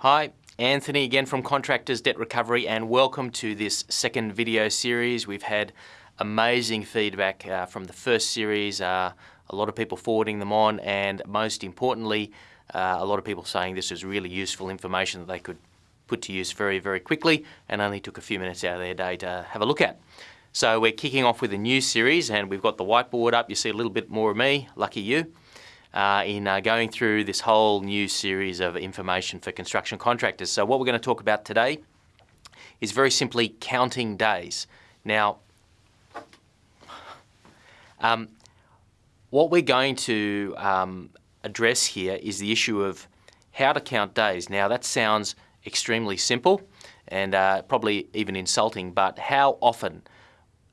Hi, Anthony again from Contractors Debt Recovery and welcome to this second video series. We've had amazing feedback uh, from the first series, uh, a lot of people forwarding them on and most importantly uh, a lot of people saying this is really useful information that they could put to use very very quickly and only took a few minutes out of their day to have a look at. So we're kicking off with a new series and we've got the whiteboard up. You see a little bit more of me, lucky you uh, in uh, going through this whole new series of information for construction contractors. So what we're going to talk about today is very simply counting days. Now, um, what we're going to um, address here is the issue of how to count days. Now that sounds extremely simple and uh, probably even insulting, but how often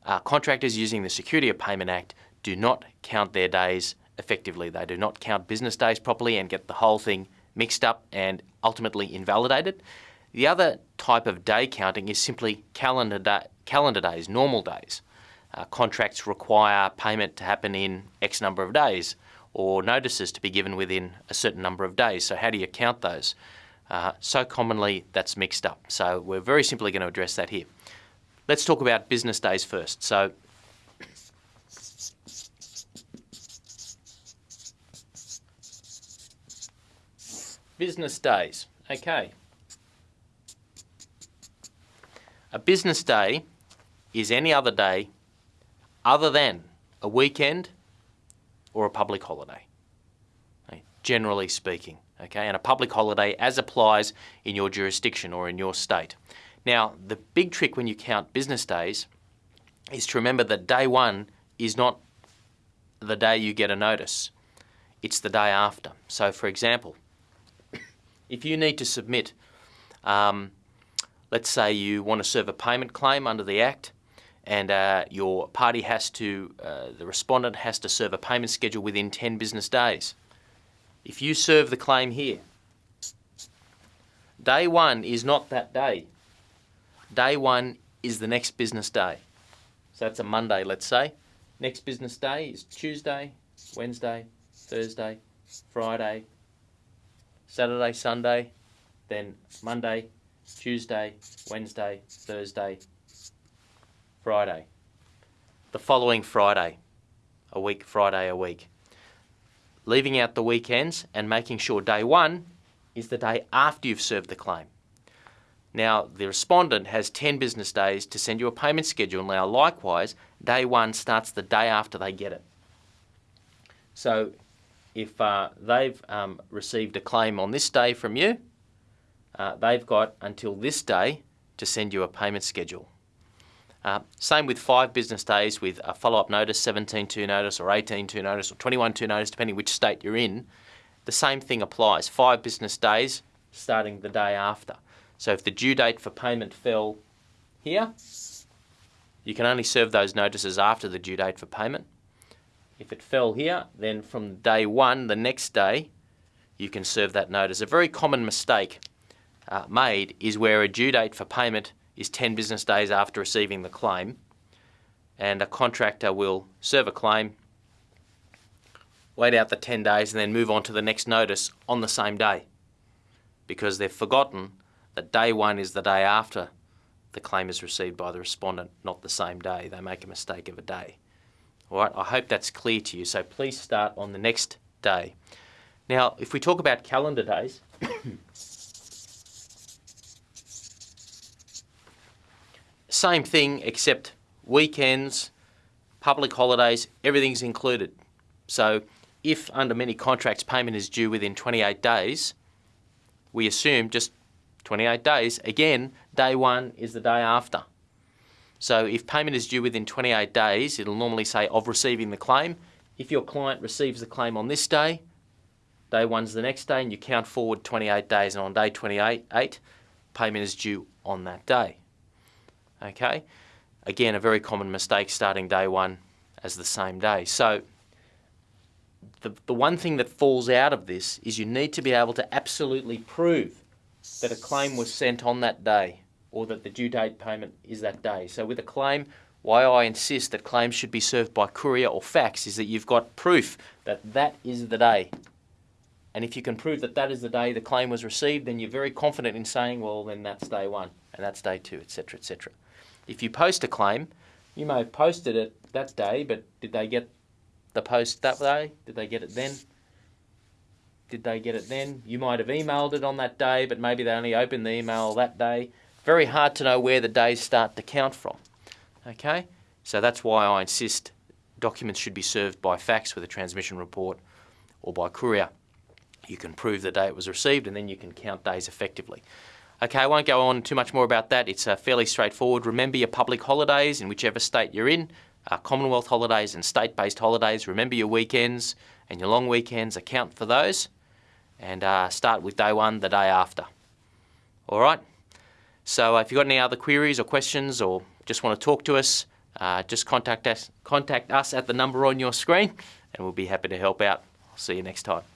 uh, contractors using the Security of Payment Act do not count their days effectively. They do not count business days properly and get the whole thing mixed up and ultimately invalidated. The other type of day counting is simply calendar, calendar days, normal days. Uh, contracts require payment to happen in X number of days or notices to be given within a certain number of days. So how do you count those? Uh, so commonly that's mixed up. So we're very simply going to address that here. Let's talk about business days first. So Business days. Okay. A business day is any other day other than a weekend or a public holiday, okay, generally speaking. Okay, and a public holiday as applies in your jurisdiction or in your state. Now, the big trick when you count business days is to remember that day one is not the day you get a notice. It's the day after. So, for example, if you need to submit, um, let's say you want to serve a payment claim under the Act, and uh, your party has to, uh, the respondent has to serve a payment schedule within 10 business days. If you serve the claim here, day one is not that day. Day one is the next business day. So that's a Monday, let's say. Next business day is Tuesday, Wednesday, Thursday, Friday, Saturday, Sunday, then Monday, Tuesday, Wednesday, Thursday, Friday. The following Friday, a week, Friday a week. Leaving out the weekends and making sure day one is the day after you've served the claim. Now, the respondent has 10 business days to send you a payment schedule. Now, likewise, day one starts the day after they get it. So if uh, they've um, received a claim on this day from you, uh, they've got until this day to send you a payment schedule. Uh, same with five business days with a follow-up notice, 17-2 notice or 18-2 notice or 21-2 notice, depending which state you're in. The same thing applies. Five business days starting the day after. So if the due date for payment fell here, you can only serve those notices after the due date for payment. If it fell here, then from day one, the next day, you can serve that notice. A very common mistake uh, made is where a due date for payment is 10 business days after receiving the claim and a contractor will serve a claim, wait out the 10 days and then move on to the next notice on the same day because they've forgotten that day one is the day after the claim is received by the respondent, not the same day. They make a mistake of a day. All right, I hope that's clear to you. So please start on the next day. Now, if we talk about calendar days, same thing except weekends, public holidays, everything's included. So if under many contracts payment is due within 28 days, we assume just 28 days, again, day one is the day after. So if payment is due within 28 days, it'll normally say of receiving the claim. If your client receives the claim on this day, day one's the next day, and you count forward 28 days, and on day 28, payment is due on that day. Okay? Again, a very common mistake starting day one as the same day. So the, the one thing that falls out of this is you need to be able to absolutely prove that a claim was sent on that day or that the due date payment is that day. So with a claim, why I insist that claims should be served by courier or fax is that you've got proof that that is the day And if you can prove that that is the day the claim was received, then you're very confident in saying, well, then that's day one and that's day two, etc., etc. If you post a claim, you may have posted it that day, but did they get the post that day? Did they get it then? Did they get it then? You might have emailed it on that day, but maybe they only opened the email that day. Very hard to know where the days start to count from. Okay? So that's why I insist documents should be served by fax with a transmission report or by courier. You can prove the day it was received and then you can count days effectively. Okay, I won't go on too much more about that. It's uh, fairly straightforward. Remember your public holidays in whichever state you're in, uh, Commonwealth holidays and state-based holidays. Remember your weekends and your long weekends. Account for those and uh, start with day one the day after. All right? So uh, if you've got any other queries or questions or just want to talk to us, uh, just contact us, contact us at the number on your screen and we'll be happy to help out. I'll see you next time.